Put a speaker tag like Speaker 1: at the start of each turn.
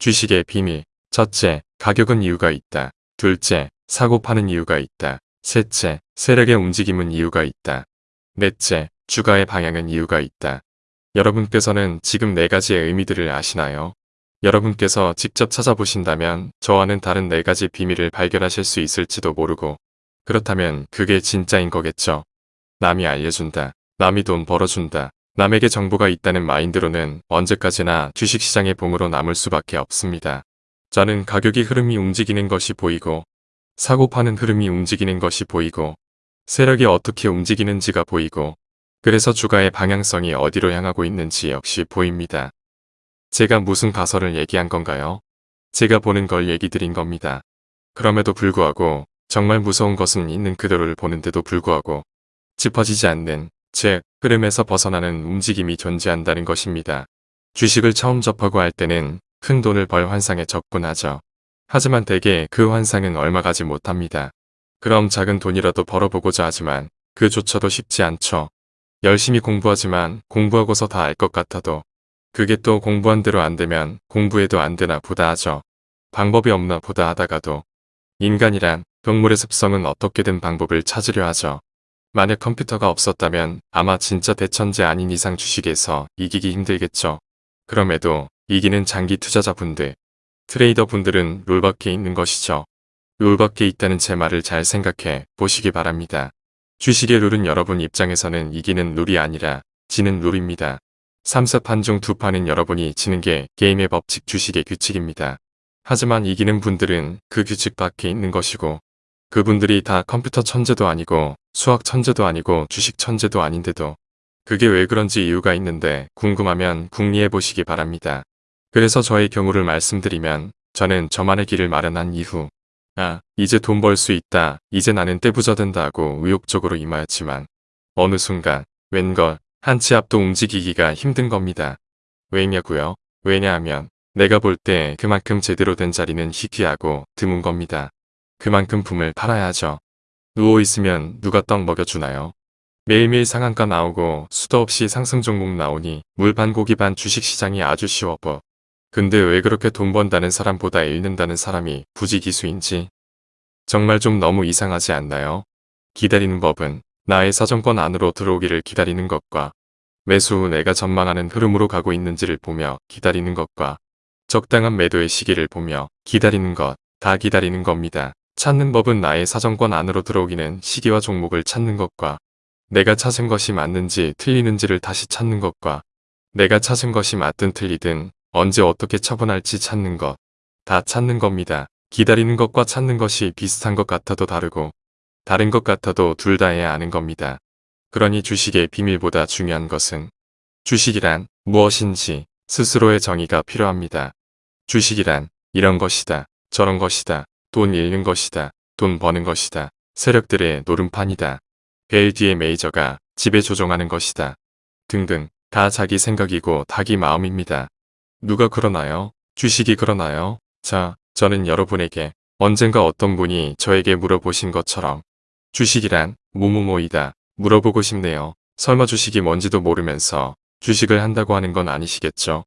Speaker 1: 주식의 비밀. 첫째, 가격은 이유가 있다. 둘째, 사고 파는 이유가 있다. 셋째, 세력의 움직임은 이유가 있다. 넷째, 주가의 방향은 이유가 있다. 여러분께서는 지금 네 가지의 의미들을 아시나요? 여러분께서 직접 찾아보신다면 저와는 다른 네 가지 비밀을 발견하실 수 있을지도 모르고 그렇다면 그게 진짜인 거겠죠. 남이 알려준다. 남이 돈 벌어준다. 남에게 정보가 있다는 마인드로는 언제까지나 주식시장의 봉으로 남을 수밖에 없습니다. 저는 가격이 흐름이 움직이는 것이 보이고 사고 파는 흐름이 움직이는 것이 보이고 세력이 어떻게 움직이는지가 보이고 그래서 주가의 방향성이 어디로 향하고 있는지 역시 보입니다. 제가 무슨 가설을 얘기한 건가요? 제가 보는 걸 얘기 드린 겁니다. 그럼에도 불구하고 정말 무서운 것은 있는 그대로를 보는데도 불구하고 짚어지지 않는 즉 흐름에서 벗어나는 움직임이 존재한다는 것입니다. 주식을 처음 접하고 할 때는 큰 돈을 벌 환상에 접근하죠. 하지만 대개 그 환상은 얼마 가지 못합니다. 그럼 작은 돈이라도 벌어보고자 하지만 그조차도 쉽지 않죠. 열심히 공부하지만 공부하고서 다 알 것 같아도 그게 또 공부한 대로 안 되면 공부해도 안 되나 보다 하죠. 방법이 없나 보다 하다가도 인간이란 동물의 습성은 어떻게든 방법을 찾으려 하죠. 만약 컴퓨터가 없었다면 아마 진짜 대천재 아닌 이상 주식에서 이기기 힘들겠죠. 그럼에도 이기는 장기 투자자분들, 트레이더 분들은 룰밖에 있는 것이죠. 룰밖에 있다는 제 말을 잘 생각해 보시기 바랍니다. 주식의 룰은 여러분 입장에서는 이기는 룰이 아니라 지는 룰입니다. 3사판 중 두 판은 여러분이 지는 게 게임의 법칙 주식의 규칙입니다. 하지만 이기는 분들은 그 규칙 밖에 있는 것이고 그분들이 다 컴퓨터 천재도 아니고 수학 천재도 아니고 주식 천재도 아닌데도 그게 왜 그런지 이유가 있는데 궁금하면 궁리해 보시기 바랍니다. 그래서 저의 경우를 말씀드리면 저는 저만의 길을 마련한 이후 아 이제 돈 벌 수 있다 이제 나는 떼부자 된다 하고 의욕적으로 임하였지만 어느 순간 웬걸 한 치 앞도 움직이기가 힘든 겁니다. 왜냐고요? 왜냐하면 내가 볼 때 그만큼 제대로 된 자리는 희귀하고 드문 겁니다. 그만큼 품을 팔아야 하죠. 누워있으면 누가 떡 먹여주나요? 매일매일 상한가 나오고 수도 없이 상승 종목 나오니 물 반 고기 반 주식시장이 아주 쉬워 보. 근데 왜 그렇게 돈 번다는 사람보다 잃는다는 사람이 부지기수인지 정말 좀 너무 이상하지 않나요? 기다리는 법은 나의 사정권 안으로 들어오기를 기다리는 것과 매수 후 내가 전망하는 흐름으로 가고 있는지를 보며 기다리는 것과 적당한 매도의 시기를 보며 기다리는 것, 다 기다리는 겁니다. 찾는 법은 나의 사정권 안으로 들어오기는 시기와 종목을 찾는 것과 내가 찾은 것이 맞는지 틀리는지를 다시 찾는 것과 내가 찾은 것이 맞든 틀리든 언제 어떻게 처분할지 찾는 것. 다 찾는 겁니다. 기다리는 것과 찾는 것이 비슷한 것 같아도 다르고 다른 것 같아도 둘 다 해야 하는 겁니다. 그러니 주식의 비밀보다 중요한 것은 주식이란 무엇인지 스스로의 정의가 필요합니다. 주식이란 이런 것이다, 저런 것이다, 돈 잃는 것이다, 돈 버는 것이다, 세력들의 노름판이다, 벨 뒤에 메이저가 지배 조종하는 것이다, 등등 다 자기 생각이고 닭이 마음입니다. 누가 그러나요? 주식이 그러나요? 자, 저는 여러분에게 언젠가 어떤 분이 저에게 물어보신 것처럼 주식이란 뭐뭐뭐이다 물어보고 싶네요. 설마 주식이 뭔지도 모르면서 주식을 한다고 하는 건 아니시겠죠?